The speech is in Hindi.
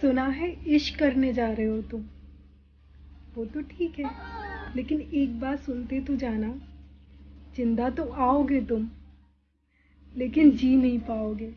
सुना है, इश्क करने जा रहे हो तुम। वो तो ठीक है, लेकिन एक बात सुनते तो जाना। ज़िंदा तो आओगे तुम, लेकिन जी नहीं पाओगे।